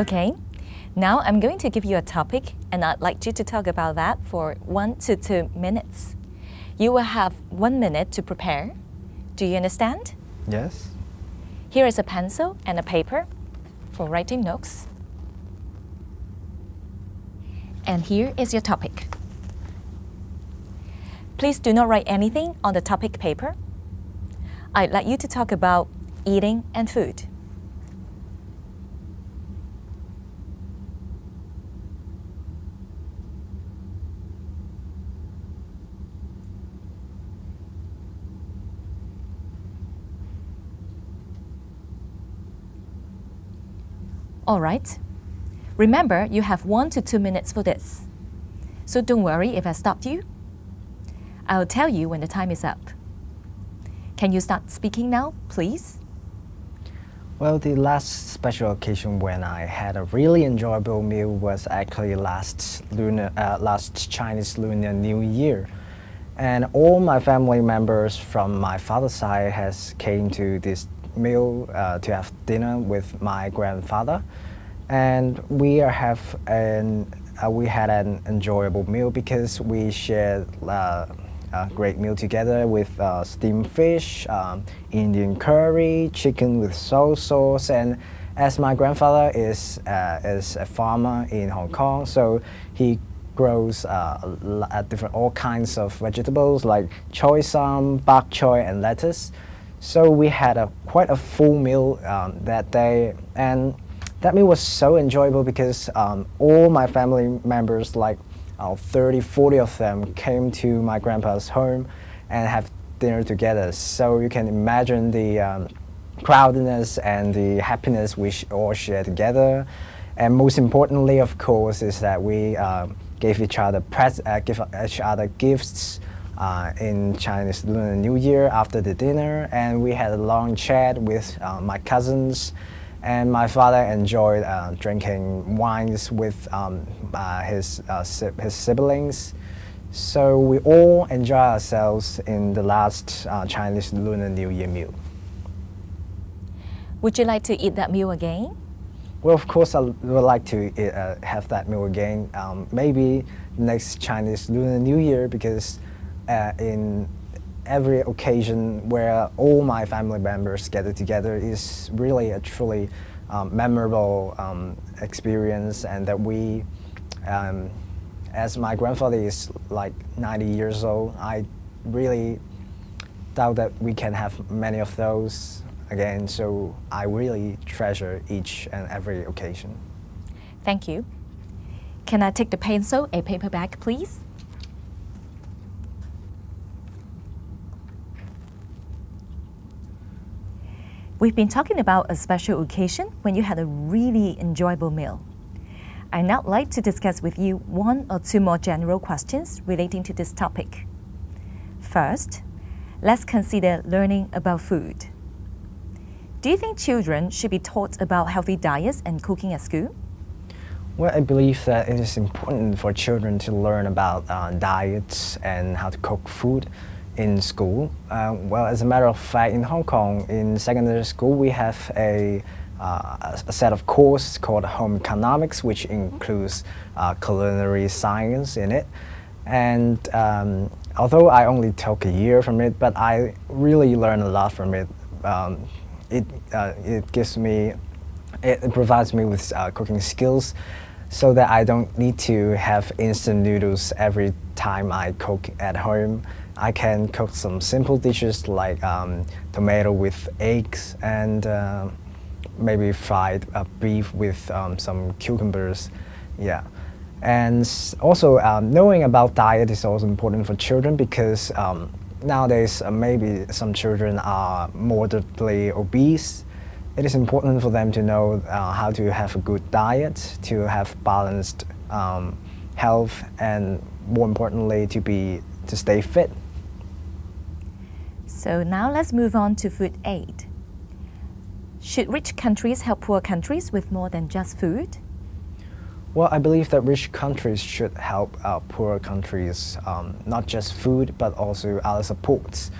Okay, now I'm going to give you a topic and I'd like you to talk about that for one to two minutes. You will have one minute to prepare. Do you understand? Yes. Here is a pencil and a paper for writing notes. And here is your topic. Please do not write anything on the topic paper. I'd like you to talk about eating and food. All right. Remember, you have one to two minutes for this. So don't worry if I stopped you. I'll tell you when the time is up. Can you start speaking now, please? Well, the last special occasion when I had a really enjoyable meal was actually last lunar, uh, last Chinese Lunar New Year, and all my family members from my father's side has came to this meal uh, to have dinner with my grandfather, and we have an uh, we had an enjoyable meal because we shared uh, a great meal together with uh, steamed fish, um, Indian curry, chicken with soy sauce, and as my grandfather is uh, is a farmer in Hong Kong, so he grows uh, different all kinds of vegetables like choy sam, bok choy, and lettuce. So we had a quite a full meal um, that day, and that meal was so enjoyable because um, all my family members, like uh, 30, 40 of them, came to my grandpa's home and have dinner together. So you can imagine the um, crowdedness and the happiness we all share together. And most importantly, of course, is that we uh, gave each other pres uh, give each other gifts uh, in Chinese Lunar New Year after the dinner, and we had a long chat with uh, my cousins, and my father enjoyed uh, drinking wines with um, uh, his uh, his siblings. So we all enjoy ourselves in the last uh, Chinese Lunar New Year meal. Would you like to eat that meal again? Well, of course, I would like to uh, have that meal again. Um, maybe next Chinese Lunar New Year because uh, in every occasion where all my family members gather together is really a truly um, memorable um, experience and that we, um, as my grandfather is like 90 years old, I really doubt that we can have many of those again, so I really treasure each and every occasion. Thank you. Can I take the pencil and paper back, please? We've been talking about a special occasion when you had a really enjoyable meal. I'd now like to discuss with you one or two more general questions relating to this topic. First, let's consider learning about food. Do you think children should be taught about healthy diets and cooking at school? Well, I believe that it is important for children to learn about uh, diets and how to cook food in school. Uh, well, as a matter of fact, in Hong Kong, in secondary school, we have a, uh, a set of courses called Home Economics, which includes uh, culinary science in it. And um, although I only took a year from it, but I really learned a lot from it. Um, it, uh, it gives me, it provides me with uh, cooking skills so that I don't need to have instant noodles every time I cook at home. I can cook some simple dishes like um, tomato with eggs and uh, maybe fried uh, beef with um, some cucumbers. Yeah. And also um, knowing about diet is also important for children because um, nowadays uh, maybe some children are moderately obese. It is important for them to know uh, how to have a good diet, to have balanced um, health, and more importantly, to be to stay fit. So now let's move on to food aid. Should rich countries help poor countries with more than just food? Well, I believe that rich countries should help uh, poor countries, um, not just food, but also other supports.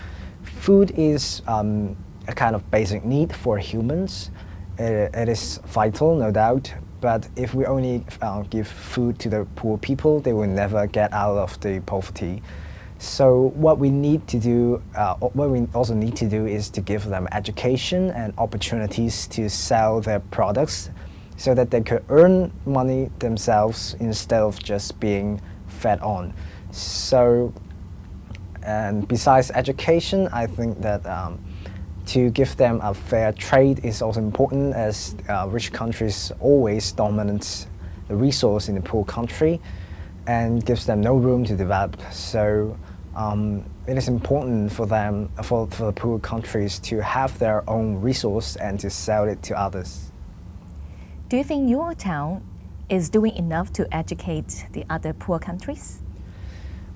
Food is um, a kind of basic need for humans. it, it is vital, no doubt, But if we only uh, give food to the poor people, they will never get out of the poverty. So what we need to do, uh, what we also need to do is to give them education and opportunities to sell their products so that they could earn money themselves instead of just being fed on. So, and besides education, I think that um, to give them a fair trade is also important as uh, rich countries always dominate the resource in the poor country and gives them no room to develop. So um, it is important for them, for, for the poor countries to have their own resource and to sell it to others. Do you think your town is doing enough to educate the other poor countries?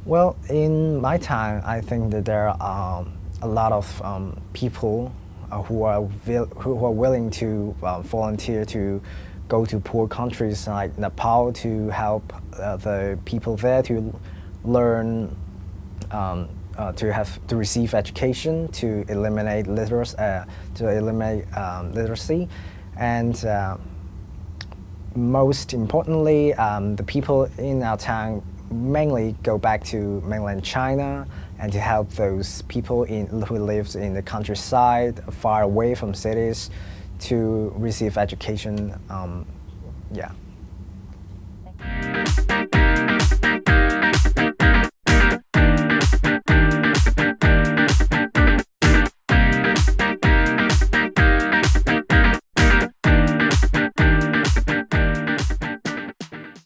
Well, in my town, I think that there are um, a lot of um, people uh, who, are who are willing to uh, volunteer to go to poor countries like Nepal to help uh, the people there to learn um, uh, to have to receive education, to eliminate literacy, uh, to eliminate um, literacy, and uh, most importantly, um, the people in our town mainly go back to mainland China and to help those people in, who live in the countryside, far away from cities, to receive education. Um, yeah.